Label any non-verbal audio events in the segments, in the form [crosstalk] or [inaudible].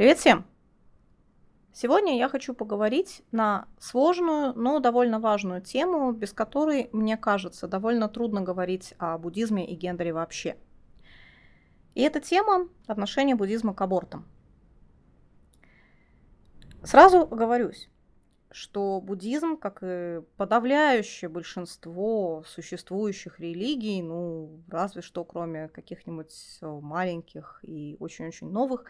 Привет всем! Сегодня я хочу поговорить на сложную, но довольно важную тему, без которой, мне кажется, довольно трудно говорить о буддизме и гендере вообще. И эта тема – отношение буддизма к абортам. Сразу оговорюсь, что буддизм, как и подавляющее большинство существующих религий, ну, разве что кроме каких-нибудь маленьких и очень-очень новых,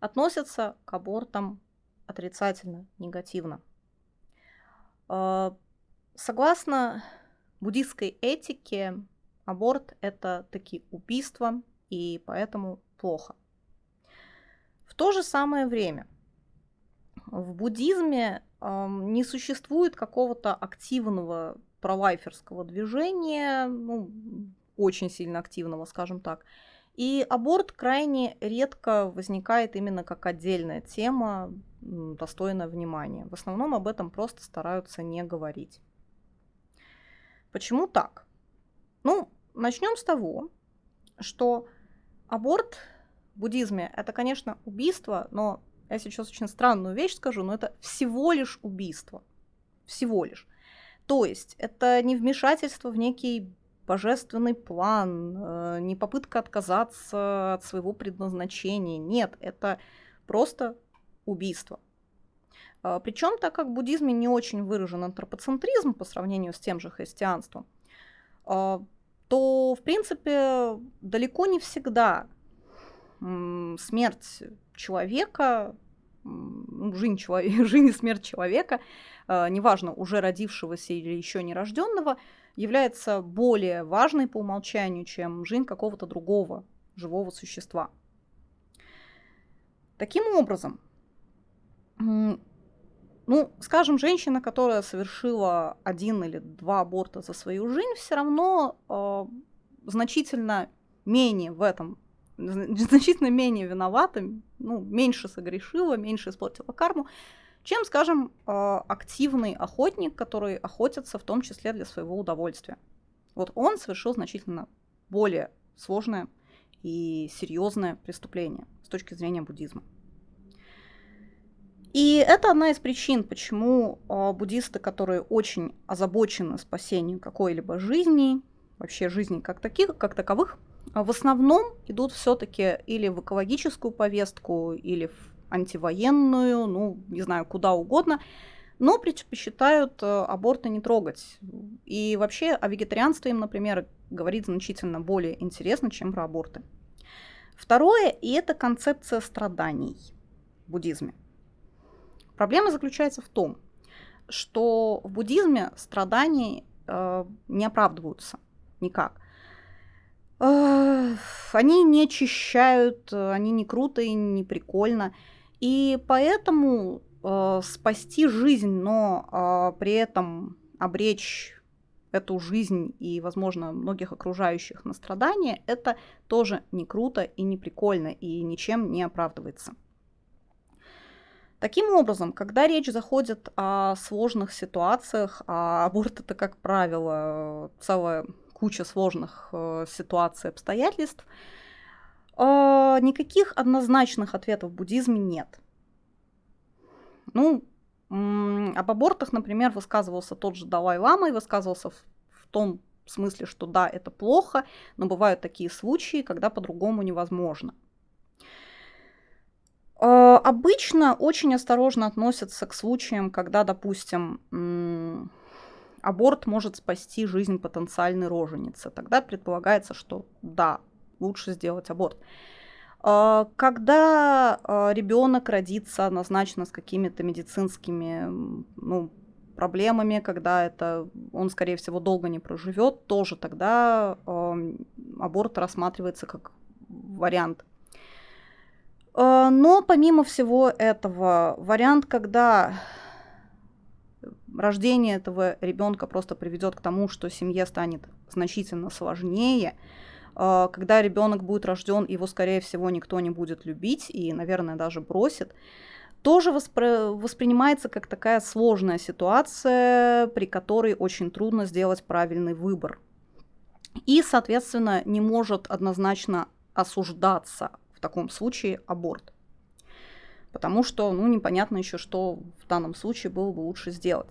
относится к абортам отрицательно, негативно. А, согласно буддистской этике, аборт – это такие убийства, и поэтому плохо. В то же самое время в буддизме не существует какого-то активного пролайферского движения, ну, очень сильно активного, скажем так. И аборт крайне редко возникает именно как отдельная тема, достойная внимания. В основном об этом просто стараются не говорить. Почему так? Ну, начнем с того, что аборт в буддизме это, конечно, убийство, но я сейчас очень странную вещь скажу, но это всего лишь убийство. Всего лишь. То есть это не вмешательство в некий божественный план, э, не попытка отказаться от своего предназначения. Нет, это просто убийство. А, Причем, так как в буддизме не очень выражен антропоцентризм по сравнению с тем же христианством, а, то, в принципе, далеко не всегда смерть человека, жизнь, человека, [laughs] жизнь и смерть человека, а, неважно, уже родившегося или еще не рожденного, является более важной по умолчанию, чем жизнь какого-то другого живого существа. Таким образом, ну, скажем, женщина, которая совершила один или два аборта за свою жизнь, все равно э, значительно менее в этом, [laughs] значительно менее виновата, ну, меньше согрешила, меньше испортила карму, чем, скажем, а, активный охотник, который охотится в том числе для своего удовольствия. Вот он совершил значительно более сложное и серьезное преступление с точки зрения буддизма. И это одна из причин, почему а, буддисты, которые очень озабочены спасением какой-либо жизни, вообще жизни как, таких, как таковых, в основном идут все-таки или в экологическую повестку, или в антивоенную, ну, не знаю, куда угодно, но предпочитают э, аборты не трогать. И вообще о вегетарианстве им, например, говорить значительно более интересно, чем про аборты. Второе, и это концепция страданий в буддизме. Проблема заключается в том, что в буддизме страданий э, не оправдываются никак. Они не очищают, они не круто и не прикольно. И поэтому э, спасти жизнь, но э, при этом обречь эту жизнь и, возможно, многих окружающих на страдания, это тоже не круто и не прикольно и ничем не оправдывается. Таким образом, когда речь заходит о сложных ситуациях, а аборт это, как правило, целая куча сложных э, ситуаций, обстоятельств, э, никаких однозначных ответов в буддизме нет. Ну, об абортах, например, высказывался тот же Далай-Лама и высказывался в, в том смысле, что да, это плохо, но бывают такие случаи, когда по-другому невозможно. Э, обычно очень осторожно относятся к случаям, когда, допустим, аборт может спасти жизнь потенциальной роженицы. Тогда предполагается, что да, лучше сделать аборт. А, когда а, ребенок родится однозначно с какими-то медицинскими ну, проблемами, когда это он, скорее всего, долго не проживет, тоже тогда аборт рассматривается как вариант. А, но помимо всего этого, вариант, когда рождение этого ребенка просто приведет к тому, что семье станет значительно сложнее, а, когда ребенок будет рожден, его, скорее всего, никто не будет любить и, наверное, даже бросит, тоже воспри- воспринимается как такая сложная ситуация, при которой очень трудно сделать правильный выбор. И, соответственно, не может однозначно осуждаться в таком случае аборт. потому что, ну, непонятно еще, что в данном случае было бы лучше сделать.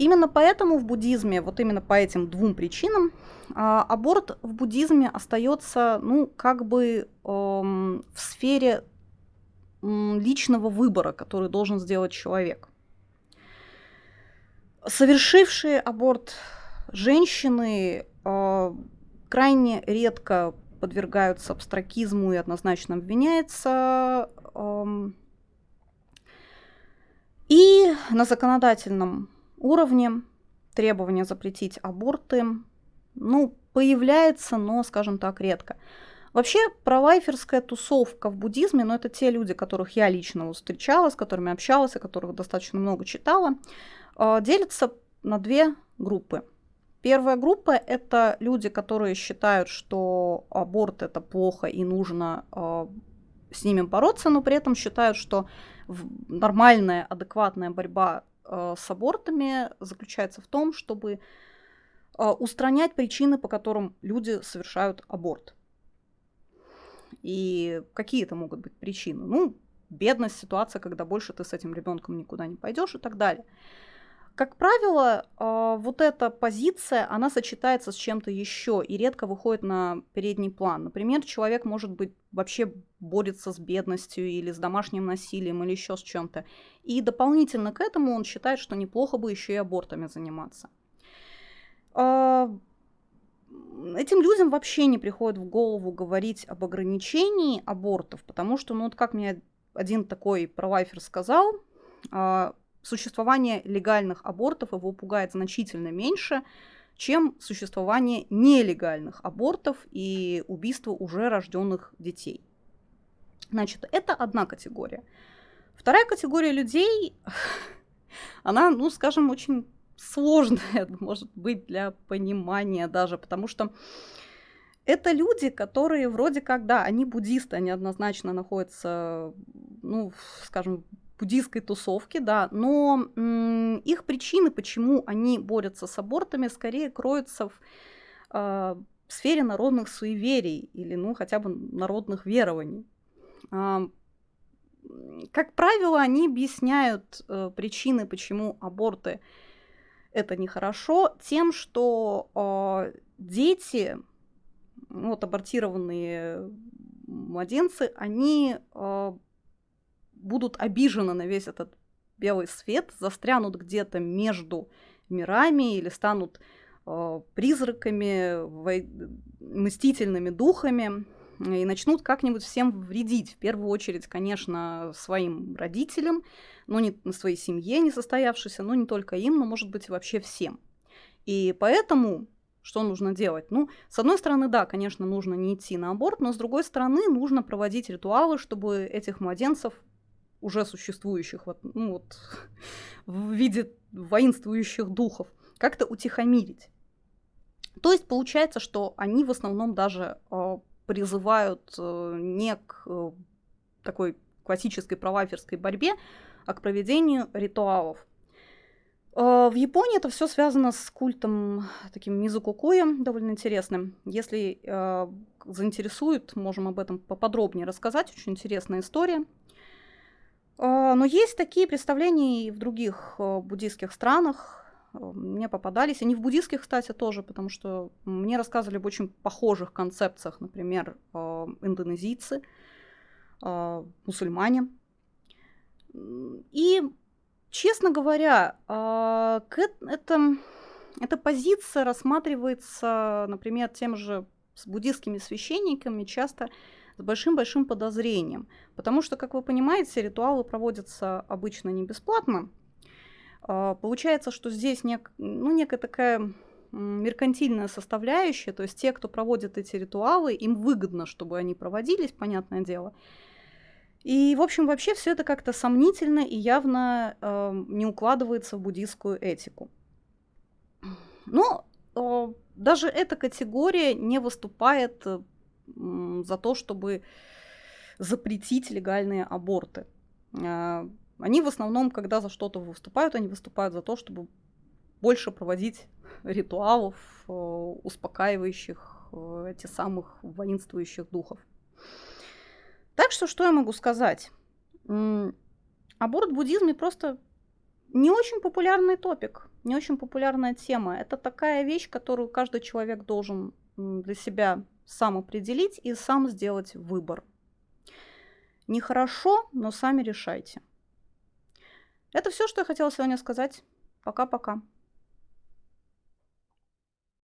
Именно поэтому в буддизме, вот именно по этим двум причинам, а, аборт в буддизме остается, ну, как бы эм, в сфере личного выбора, который должен сделать человек. Совершившие аборт женщины э, крайне редко подвергаются абстракизму и однозначно обвиняются. Э, и на законодательном уровне требования запретить аборты, ну, появляется, но, скажем так, редко. Вообще, пролайферская тусовка в буддизме, ну, это те люди, которых я лично встречала, с которыми общалась, о которых достаточно много читала, а, делится на две группы. Первая группа – это люди, которые считают, что аборт – это плохо и нужно э, с ними бороться, но при этом считают, что нормальная, адекватная борьба с абортами заключается в том, чтобы э, устранять причины, по которым люди совершают аборт. И какие это могут быть причины? Ну, бедность, ситуация, когда больше ты с этим ребенком никуда не пойдешь и так далее. Как правило, а, вот эта позиция, она сочетается с чем-то еще и редко выходит на передний план. Например, человек, может быть, вообще борется с бедностью или с домашним насилием или еще с чем-то. И дополнительно к этому он считает, что неплохо бы еще и абортами заниматься. А, этим людям вообще не приходит в голову говорить об ограничении абортов, потому что, ну вот как мне один такой провайфер сказал, а, существование легальных абортов его пугает значительно меньше, чем существование нелегальных абортов и убийства уже рожденных детей. Значит, это одна категория. Вторая категория людей, [laughs] она, ну, скажем, очень сложная, [laughs] может быть, для понимания даже, потому что это люди, которые вроде как, да, они буддисты, они однозначно находятся, ну, скажем, буддийской тусовки, да, но их причины, почему они борются с абортами, скорее кроются в, э, сфере народных суеверий или, ну, хотя бы народных верований. Э, как правило, они объясняют э, причины, почему аборты это нехорошо, тем, что э, дети, вот абортированные младенцы, они э, будут обижены на весь этот белый свет, застрянут где-то между мирами или станут э, призраками, во... мстительными духами и начнут как-нибудь всем вредить. В первую очередь, конечно, своим родителям, но не своей семье не состоявшейся, но не только им, но, может быть, вообще всем. И поэтому что нужно делать? Ну, с одной стороны, да, конечно, нужно не идти на аборт, но с другой стороны, нужно проводить ритуалы, чтобы этих младенцев уже существующих вот, ну, вот, [laughs] в виде воинствующих духов, как-то утихомирить. То есть получается, что они в основном даже э, призывают э, не к э, такой классической праваферской борьбе, а к проведению ритуалов. Э, в Японии это все связано с культом таким мизукукуя, довольно интересным. Если э, заинтересует, можем об этом поподробнее рассказать. Очень интересная история. А, но есть такие представления и в других э, буддийских странах. Э, мне попадались. Они в буддийских, кстати, тоже, потому что мне рассказывали об очень похожих концепциях, например, э, индонезийцы, мусульмане. И, честно говоря, это, эта позиция рассматривается, например, тем же буддийскими священниками часто с большим-большим подозрением. Потому что, как вы понимаете, ритуалы проводятся обычно не бесплатно. А, получается, что здесь нек, ну, некая такая меркантильная составляющая, то есть те, кто проводит эти ритуалы, им выгодно, чтобы они проводились, понятное дело. И, в общем, вообще все это как-то сомнительно и явно э, не укладывается в буддийскую этику. Но э, даже эта категория не выступает за то, чтобы запретить легальные аборты. А, они в основном, когда за что-то выступают, они выступают за то, чтобы больше проводить [laughs] ритуалов, э, успокаивающих э, эти самых воинствующих духов. Так что, что я могу сказать? Аборт в буддизме просто не очень популярный топик, не очень популярная тема. Это такая вещь, которую каждый человек должен для себя сам определить и сам сделать выбор. Нехорошо, но сами решайте. Это все, что я хотела сегодня сказать. Пока-пока.